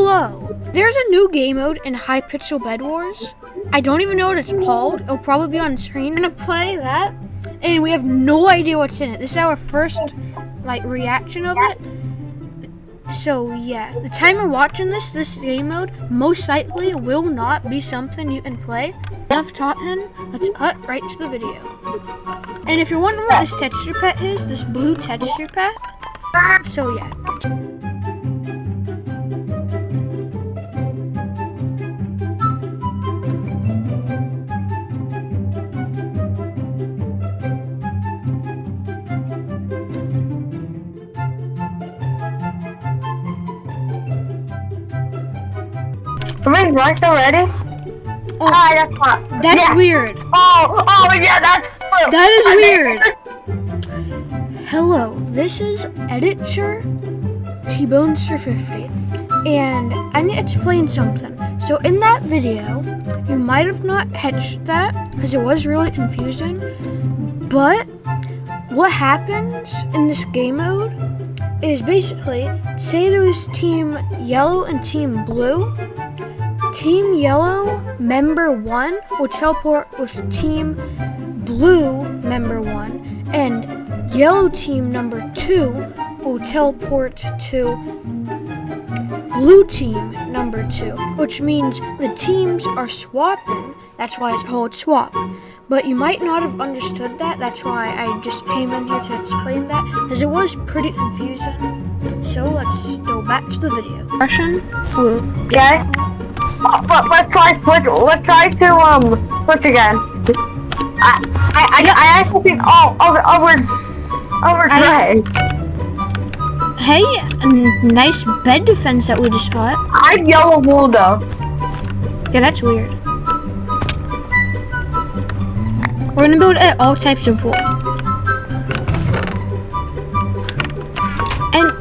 Hello! There's a new game mode in Hypixel Bed Wars. I don't even know what it's called. It'll probably be on screen. I'm gonna play that, and we have no idea what's in it. This is our first, like, reaction of it. So, yeah. The time we're watching this, this game mode, most likely will not be something you can play. Enough talking, let's cut right to the video. And if you're wondering what this texture pack is, this blue texture pack, so yeah. Somebody's rushed already? Oh, Ah, that's fine. that's yeah. weird. Oh, oh yeah, that's true. That is weird. Hello, this is Editor T-Bonester50, and I need to explain something. So in that video, you might have not catched that, because it was really confusing, but what happens in this game mode is basically, say there was Team Yellow and Team Blue, Team Yellow member 1 will teleport with Team Blue member 1, and Yellow team number 2 will teleport to Blue team number 2, which means the teams are swapping. That's why it's called swap. But you might not have understood that. That's why I just came in here to explain that, because it was pretty confusing. So let's go back to the video. Russian blue. Okay. Oh, let, let's try switch. Let's try to um switch again. I I I, I actually think oh over over over I. Hey, nice bed defense that we just got. I'm yellow wool though. Yeah, that's weird. We're gonna build uh, all types of wool.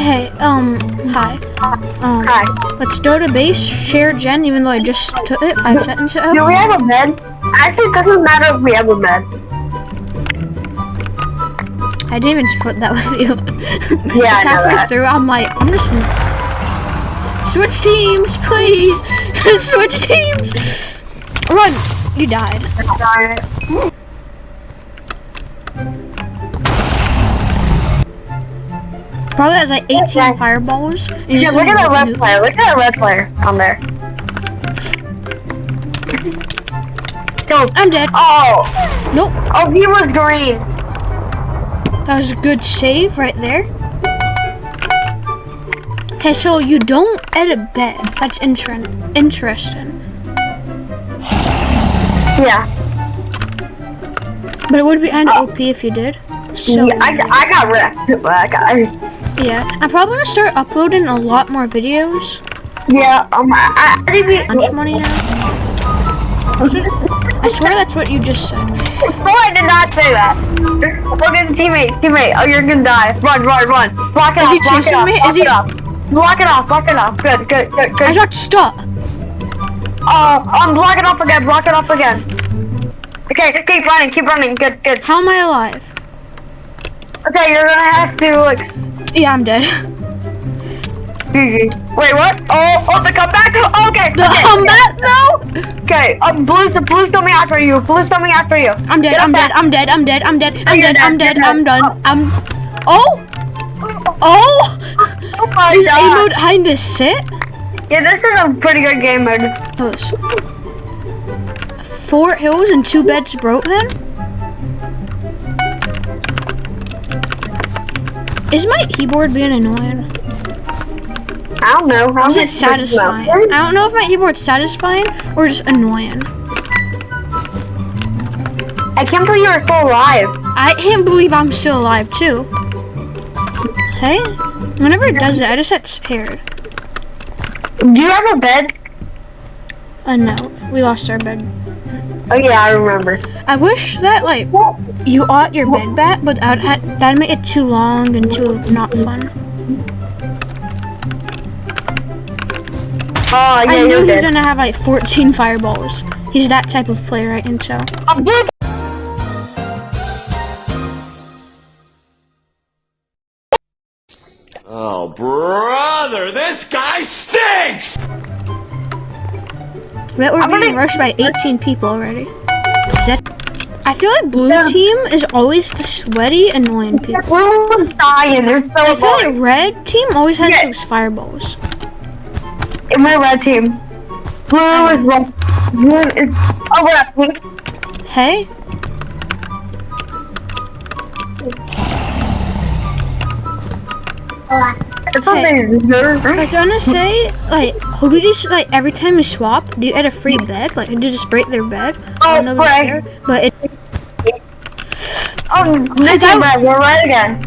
Hey, um, hi. Um, Hi. let's go to base, share gen, even though I just took it five seconds Do ago. we have a bed? Actually, it doesn't matter if we have a bed. I didn't even split that with you. Yeah, I halfway through, I'm like, I'm just. Switch teams, please! Switch teams! Run! You died. Darn it. Probably has like 18 Okay. fireballs. Yeah, look at that red player. Look at that red player on there. Go. I'm dead. Oh, Nope. oh, he was green. That was a good save right there. Hey, so you don't edit bed. That's inter- interesting. Yeah. But it would be kind of oh. OP if you did. So, yeah I, I got wrecked. but I got, yeah. I'm probably to start uploading a lot more videos. yeah, um, I, I, Lunch money now. I swear that's what you just said. No, I did not say that. Look at the teammate. Teammate. Oh, you're gonna die. Run, run, run. Block it Is off. he block chasing it off, me? Block Is he- off. Block it off. Block it off. Good, good, good, good. I got stuck. Uh, um, block it off again. Block it off again. Okay, just keep running. Keep running. Good, good. How am I alive? Okay, you're gonna have to like. Yeah, I'm dead. Wait, what? Oh, oh, the comeback. Okay. The okay, combat though? Okay. Um, blue's blue's coming after you. Blue's coming after you. I'm dead. I'm dead. I'm dead. I'm dead. I'm dead. I'm dead. I'm dead. I'm done. I'm. Oh! Oh! Oh my Is god. mode behind this sit? Yeah, this is a pretty good game mode. Four hills and two beds broken? Is my keyboard being annoying? I don't know. Or is it satisfying? I don't know if my keyboard's satisfying or just annoying. I can't believe you're still alive. I can't believe I'm still alive too. Hey? Whenever it does it, I just get scared. Do you have a bed? Uh, no. We lost our bed. Oh yeah, I remember. I wish that, like, you ought your bed back, but I'd ha- that'd make it too long and too not fun. Oh yeah, I you're knew he was gonna have like 14 fireballs. He's that type of player, I can tell. I'm blue. Oh, brother, this guy stinks! Bet we're I'm being rushed by 18 people already. That- I feel like blue Yeah. team is always the sweaty, annoying people. Blue dying. They're so I feel like red team always has Yeah. those fireballs. And we're red team. Blue is red. Blue is. Oh, we're at pink. Hey, It's something. I was gonna say, like, who do you just, like, every time you swap, do you add a free bed? Like, do you just break their bed? Oh, right. there? But it, Oh, this that- is red. We're right again.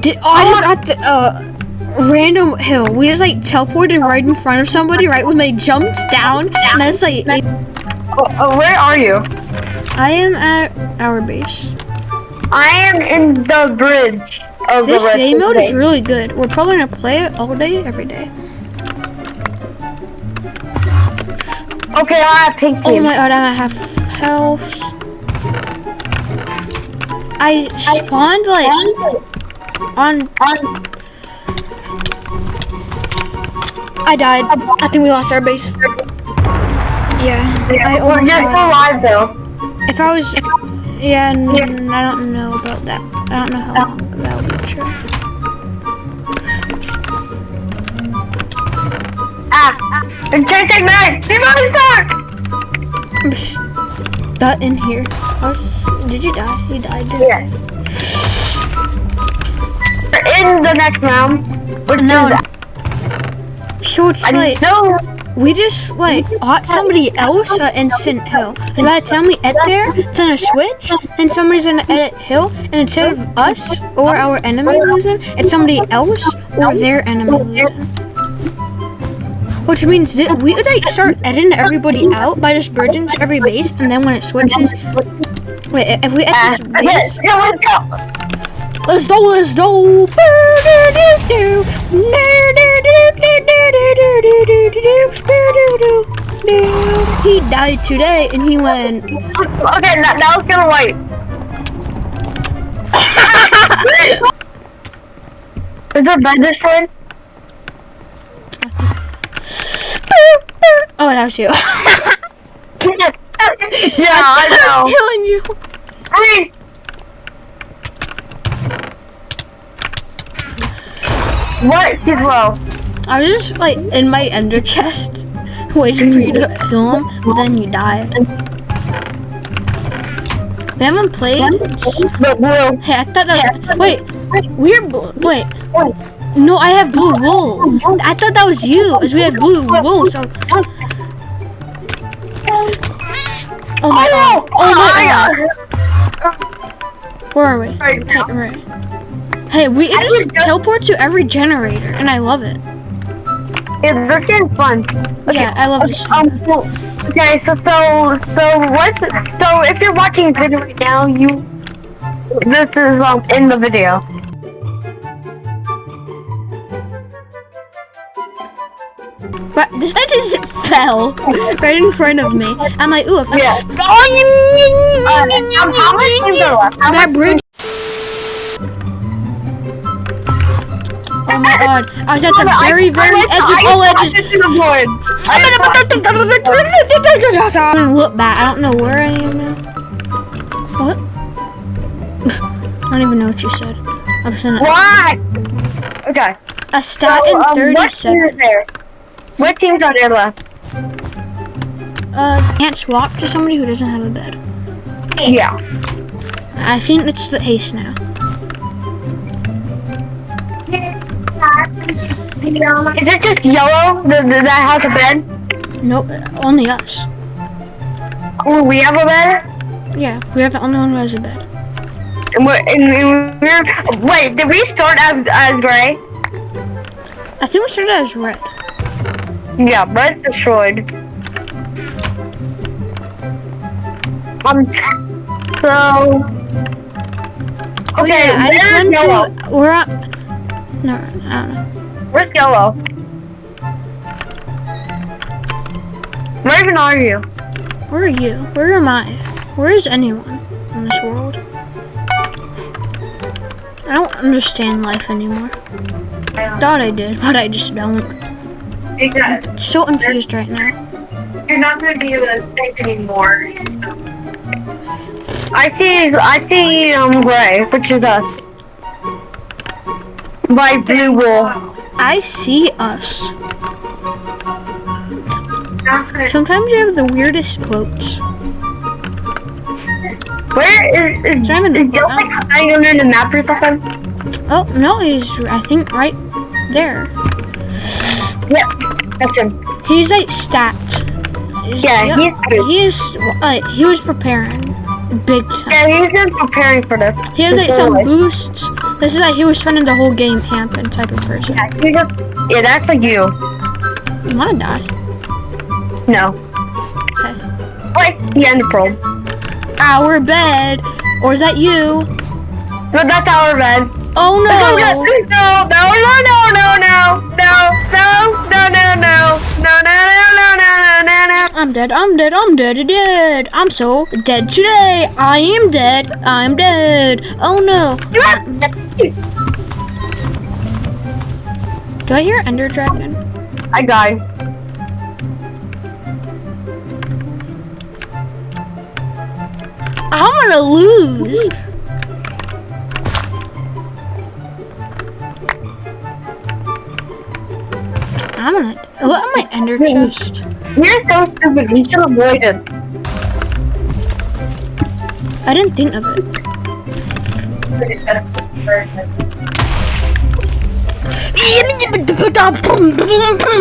did, oh, I just got the, uh, random hill. We just, like, teleported right in front of somebody, right when they jumped down. And that's, like, it- Oh, oh, where are you? I am at our base. I am in the bridge of This game mode is really good. We're probably gonna play it all day, every day. Okay, I have pink Oh my god, I'm at half health. I spawned, like, on I died. I think we lost our base. Yeah, I We're almost just died. alive though. If I was, yeah, i don't know about that. I don't know how long Ah, and chasing me. He's on his back. I'm in here. Was, did you die? You died, didn't Yeah. We're in the next round. Which No. is, So it's I like know. We just like hot somebody else uh, at instant hill. And by the time we get there, it's gonna switch, and somebody's gonna edit hill, and instead of us or our enemy losing, it's somebody else or their enemy losing. Which means that we would like start editing everybody out by just bridging to every base, and then when it switches, wait, if we edit this okay, base, let's go. let's go. He died today, and he went. Okay, now, now it's gonna wipe. Is there bed destroyed? Oh, that was you. yeah, I know. killing you. Hurry! What? Low. I was just like in my ender chest, waiting for you to kill him, but then you died. We haven't played. Hey, I thought that was. Wait, we're blue. Wait, no, I have blue wool. I thought that was you, as we had blue wool. So. Oh my oh, god. Oh my god. Where are we? Hey, right. Hey, we can just teleport to every generator, and I love it. It's this game's fun. Yeah, I love this. Um, so, okay, so, so, so, what, so, if you're watching this video right now, you, this is, um, in the video. But this guy just fell right in front of me. I'm like, ooh. Yeah. Oh, Um, how much left? How that much- bridge. God. I was at the very, very edge of all edges. the void. I I'm gonna look back. I don't know where I am now. What? I don't even know what you said. I'm just gonna Okay. a stat So, in um, what team is 37. there? What teams are there left? Uh, can't swap to somebody who doesn't have a bed. Yeah. I think it's the ace now. Is it just yellow the, the, that has a bed? Nope, only us. Oh, we have a bed? Yeah, we are the only one who has a bed. And we're, and we're, wait, did we start as, as gray? I think we started as red. Yeah, red's destroyed. Um, so... Oh Okay, yeah, I just went yellow? to. We're up. No, I don't know. Where's yellow? Where even are you? Where are you? Where am I? Where is anyone in this world? I don't understand life anymore. I Thought I did, but I just don't. So confused right now. You're not gonna be able to think anymore. I see. I see. Um, gray, which is us. By blue wall. I see us. Sometimes you have the weirdest quotes. Where is is, So I'm in is the- Joe like hiding under the map or something? Oh no, he's I think right there. Yep, that's him. He's like stacked. He's- Yeah, yep, he's he is. Uh, he was preparing big time. Yeah, he's been preparing for this. He has like some life. boosts. This is like he was spending the whole game camping type of person. Yeah, he just, yeah, that's like you. You wanna die? No. Okay. Wait, the end pearl. Our bed, or is that you? No, that's our bed. Oh no, no, no, no, no, no, no, no, no, no, no, no, no, no, no. I'm dead. I'm dead. I'm dead. Dead. I'm so dead today. I am dead. I'm dead. Oh no! Do I hear Ender Dragon? I died. I'm gonna lose. Ender chest. You're so stupid. You should avoid it. I didn't think of it.